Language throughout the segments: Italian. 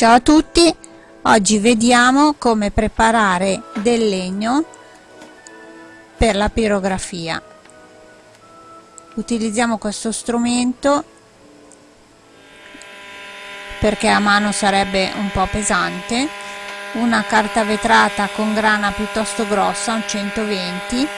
Ciao a tutti, oggi vediamo come preparare del legno per la pirografia. Utilizziamo questo strumento perché a mano sarebbe un po' pesante, una carta vetrata con grana piuttosto grossa, un 120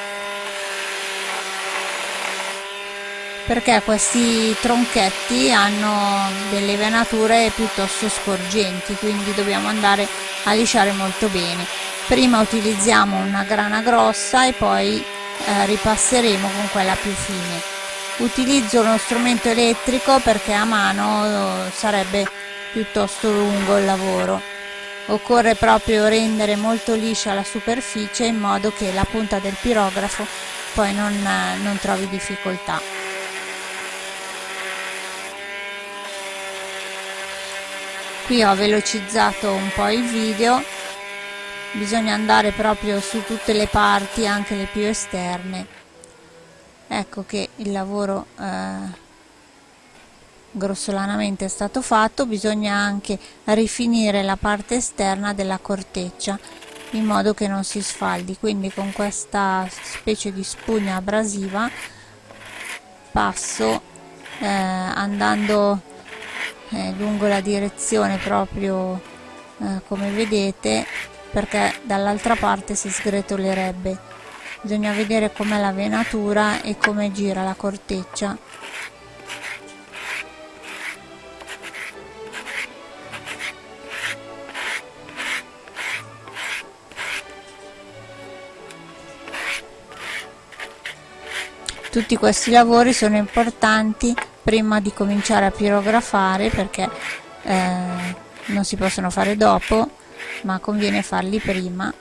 perché questi tronchetti hanno delle venature piuttosto sporgenti quindi dobbiamo andare a lisciare molto bene. Prima utilizziamo una grana grossa e poi eh, ripasseremo con quella più fine. Utilizzo uno strumento elettrico perché a mano eh, sarebbe piuttosto lungo il lavoro. Occorre proprio rendere molto liscia la superficie in modo che la punta del pirografo poi non, eh, non trovi difficoltà qui ho velocizzato un po' il video. Bisogna andare proprio su tutte le parti anche le più esterne. Ecco che il lavoro eh, grossolanamente è stato fatto. Bisogna anche rifinire la parte esterna della corteccia in modo che non si sfaldi. Quindi con questa specie di spugna abrasiva passo eh, andando eh, lungo la direzione proprio eh, come vedete perché dall'altra parte si sgretolerebbe. Bisogna vedere com'è la venatura e come gira la corteccia. Tutti questi lavori sono importanti prima di cominciare a pirografare perché eh, non si possono fare dopo ma conviene farli prima.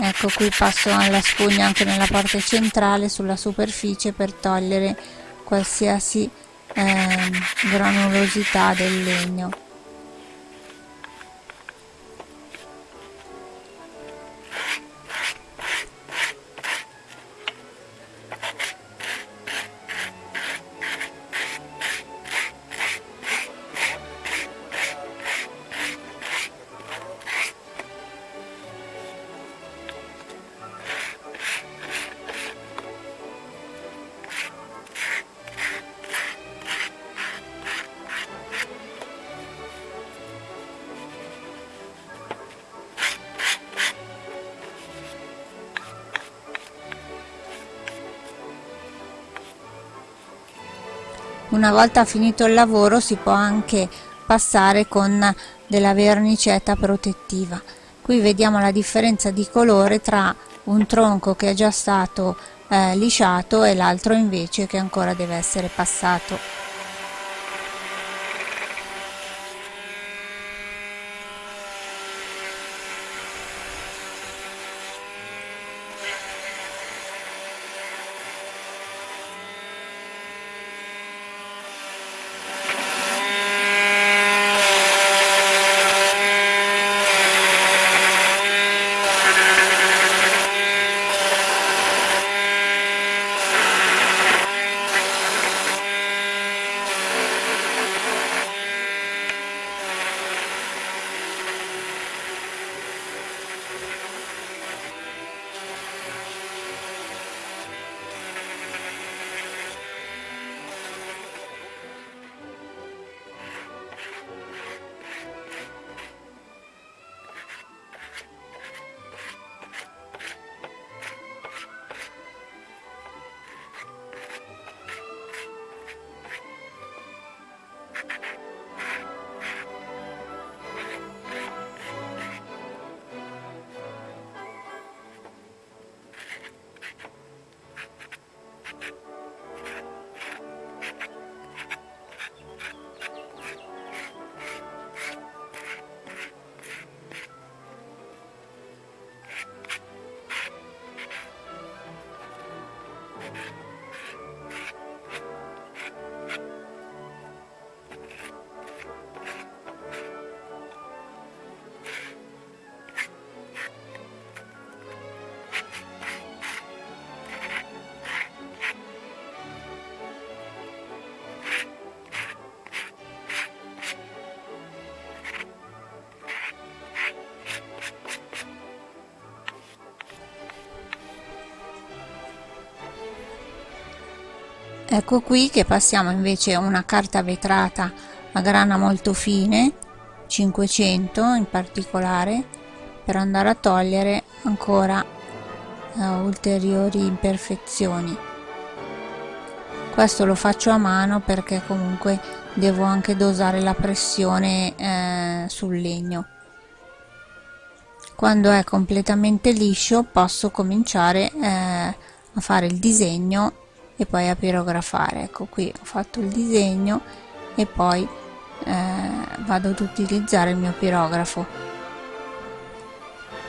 Ecco qui passo la spugna anche nella parte centrale sulla superficie per togliere qualsiasi eh, granulosità del legno una volta finito il lavoro si può anche passare con della vernicetta protettiva. Qui vediamo la differenza di colore tra un tronco che è già stato eh, lisciato e l'altro invece che ancora deve essere passato ecco qui che passiamo invece una carta vetrata a grana molto fine 500 in particolare per andare a togliere ancora uh, ulteriori imperfezioni. Questo lo faccio a mano perché comunque devo anche dosare la pressione eh, sul legno. Quando è completamente liscio posso cominciare eh, a fare il disegno e poi a pirografare ecco qui ho fatto il disegno e poi eh, vado ad utilizzare il mio pirografo.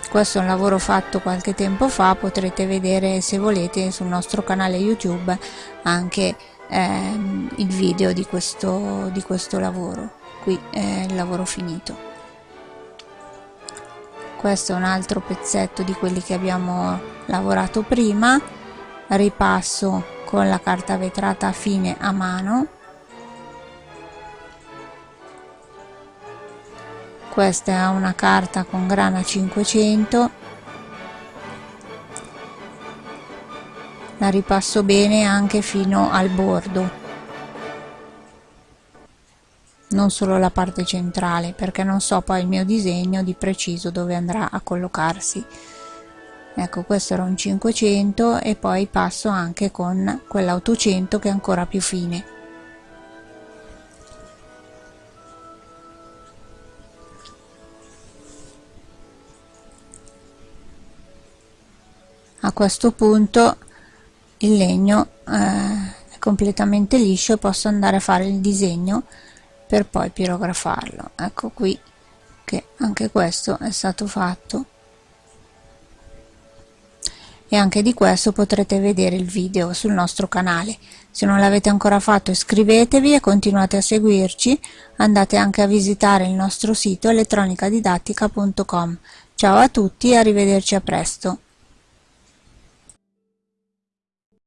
Questo è un lavoro fatto qualche tempo fa potrete vedere se volete sul nostro canale youtube anche ehm, il video di questo, di questo lavoro. Qui è il lavoro finito. Questo è un altro pezzetto di quelli che abbiamo lavorato prima ripasso con la carta vetrata fine a mano. Questa è una carta con grana 500 la ripasso bene anche fino al bordo. Non solo la parte centrale perché non so poi il mio disegno di preciso dove andrà a collocarsi ecco questo era un 500 e poi passo anche con quell'800 che è ancora più fine. A questo punto il legno eh, è completamente liscio posso andare a fare il disegno per poi pirografarlo ecco qui che anche questo è stato fatto e anche di questo potrete vedere il video sul nostro canale. Se non l'avete ancora fatto iscrivetevi e continuate a seguirci. Andate anche a visitare il nostro sito elettronicadidattica.com ciao a tutti e arrivederci a presto